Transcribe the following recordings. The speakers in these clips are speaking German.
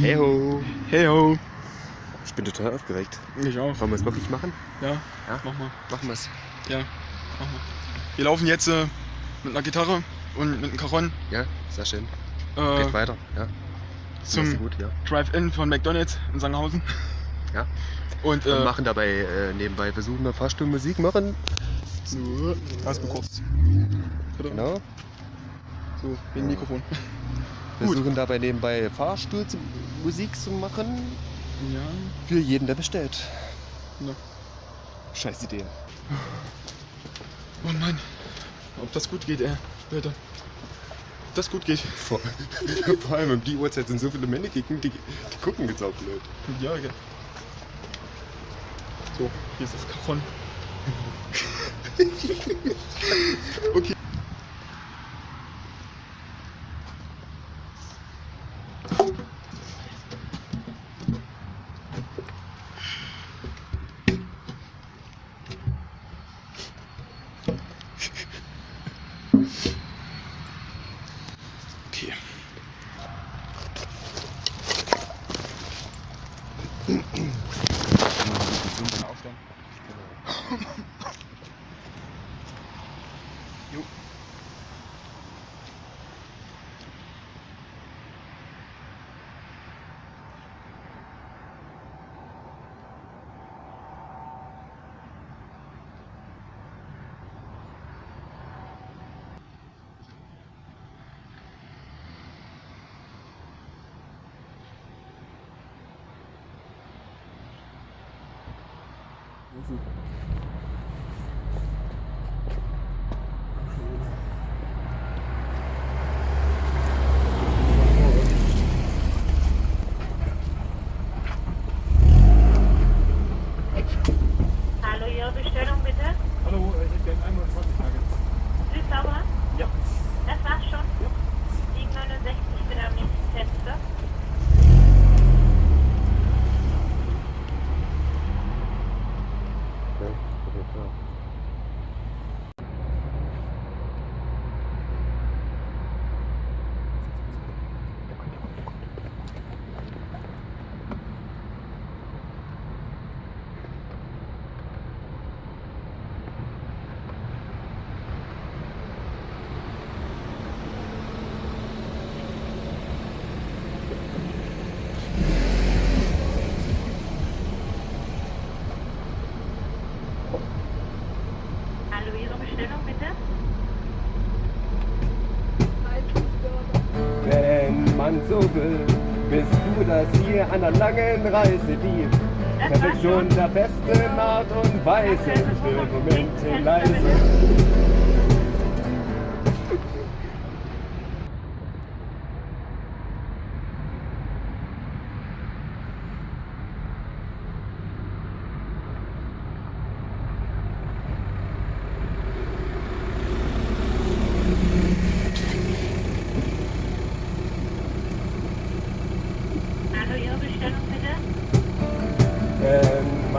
Heyo. Heyo. Ich bin total aufgeregt. Ich auch. Wollen wir es wirklich machen? Ja. ja. Mach mal. Machen wir es. Ja. Mach mal. Wir laufen jetzt äh, mit einer Gitarre und mit einem Caron. Ja, sehr schön. Äh, Geht weiter, ja. Das zum ja. Drive-In von McDonalds in Sanghausen. Ja. Und, äh, und machen dabei äh, nebenbei, versuchen wir fast Musik machen. So, hast du kurz. Genau. So, wie wegen Mikrofon. Versuchen dabei nebenbei Fahrstuhl zu, Musik zu machen. Ja. Für jeden, der bestellt. Ja. Scheiß Idee. Oh Mann. Ob das gut geht, ey. Leute. Ob das gut geht. Vor, vor allem um die Uhrzeit sind so viele Männer kicken, die, die gucken jetzt auch blöd. Ja, okay. So, hier ist das okay. Okay. 房。Will, bist du das hier an der langen Reise, die Perfektion der besten Art und Weise. Still Momente leise.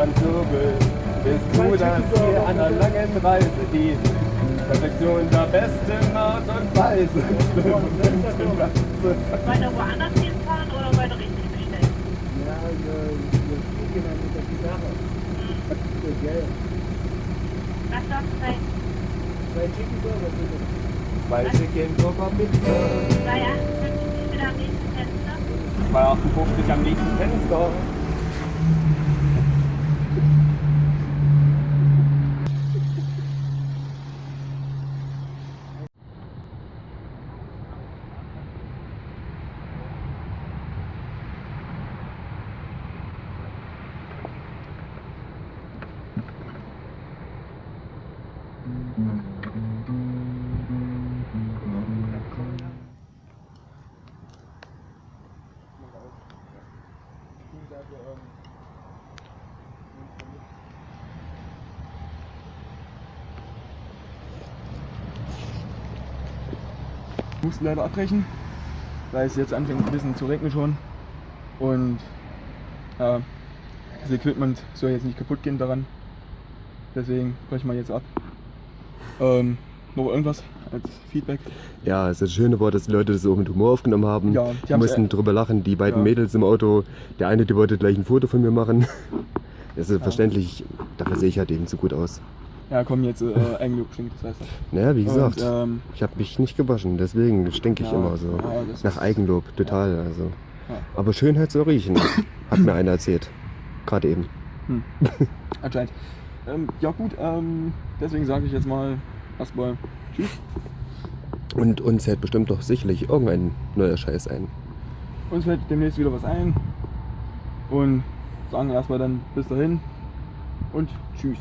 So will, bist du das hier an der langen Reise, die Perfektion der besten Art und Weise. Wollt ihr woanders hinfahren oder wollt ihr richtig bestellen? Ja, wir, fliegen dann mit der Gitarre. Für Geld. Was soll es sein? Zwei Chicken Burger bitte. Zwei Chicken Burger bitte. 258 bitte am nächsten Fenster. 258 am nächsten Fenster. Mussten leider abbrechen, weil es jetzt anfängt ein bisschen zu regnen schon. Und ja, das Equipment soll jetzt nicht kaputt gehen daran. Deswegen brechen wir jetzt ab. Ähm, noch irgendwas als Feedback? Ja, also das Schöne war, dass die Leute das auch mit Humor aufgenommen haben. Ja, die mussten äh, drüber lachen. Die beiden ja. Mädels im Auto, der eine, die wollte gleich ein Foto von mir machen. Das ist verständlich, dafür sehe ich halt eben zu gut aus. Ja, komm, jetzt äh, Eigenlob stinkt, das heißt Naja, wie gesagt, Und, ähm, ich habe mich nicht gewaschen, deswegen stinke ich Ja, immer so. ja, Nach ist- Eigenlob, total. Also. Ja. Aber Schönheit soll riechen, hat mir einer erzählt. Gerade eben. anscheinend. Ähm, ja gut, ähm, deswegen sage ich jetzt mal erstmal Tschüss. Und uns hält bestimmt doch sicherlich irgendein neuer Scheiß ein. Uns fällt demnächst wieder was ein. Und sagen erstmal dann bis dahin und tschüss.